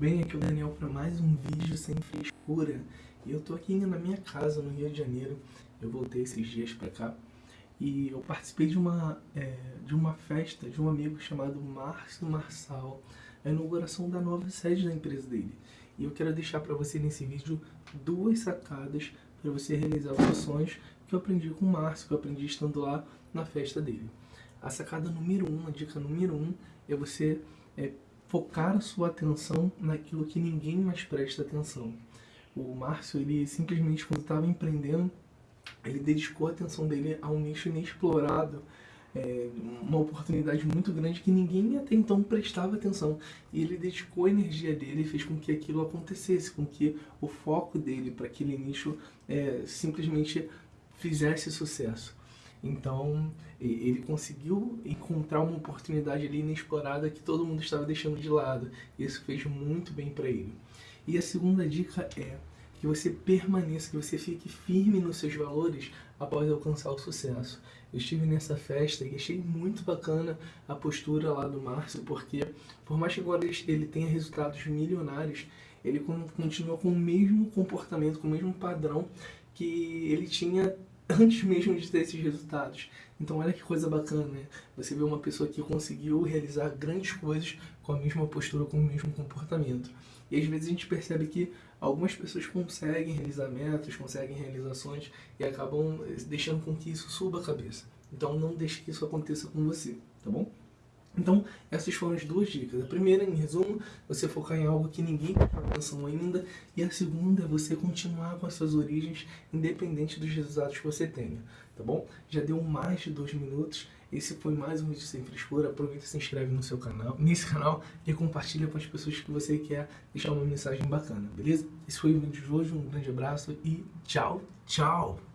bem? Aqui é o Daniel para mais um vídeo sem frescura. E eu tô aqui na minha casa no Rio de Janeiro. Eu voltei esses dias para cá e eu participei de uma, é, de uma festa de um amigo chamado Márcio Marçal, a inauguração da nova sede da empresa dele. E eu quero deixar para você nesse vídeo duas sacadas para você realizar os sonhos que eu aprendi com o Márcio, que eu aprendi estando lá na festa dele. A sacada número um, a dica número um, é você é, focar sua atenção naquilo que ninguém mais presta atenção. O Márcio, ele simplesmente, quando estava empreendendo, ele dedicou a atenção dele a um nicho inexplorado, é, uma oportunidade muito grande que ninguém até então prestava atenção. E ele dedicou a energia dele e fez com que aquilo acontecesse, com que o foco dele para aquele nicho é, simplesmente fizesse sucesso. Então, ele conseguiu encontrar uma oportunidade ali inexplorada que todo mundo estava deixando de lado. E isso fez muito bem para ele. E a segunda dica é que você permaneça, que você fique firme nos seus valores após alcançar o sucesso. Eu estive nessa festa e achei muito bacana a postura lá do Márcio, porque por mais que agora ele tenha resultados milionários, ele continua com o mesmo comportamento, com o mesmo padrão que ele tinha antes mesmo de ter esses resultados. Então olha que coisa bacana, né? Você vê uma pessoa que conseguiu realizar grandes coisas com a mesma postura, com o mesmo comportamento. E às vezes a gente percebe que algumas pessoas conseguem realizar metas, conseguem realizações e acabam deixando com que isso suba a cabeça. Então não deixe que isso aconteça com você, tá bom? Então, essas foram as duas dicas. A primeira, em resumo, você focar em algo que ninguém atenção ainda. E a segunda é você continuar com as suas origens, independente dos resultados que você tenha. Tá bom? Já deu mais de dois minutos. Esse foi mais um vídeo sem frescura. Aproveita e se inscreve no seu canal, nesse canal e compartilha com as pessoas que você quer deixar uma mensagem bacana, beleza? Esse foi o vídeo de hoje. Um grande abraço e tchau, tchau!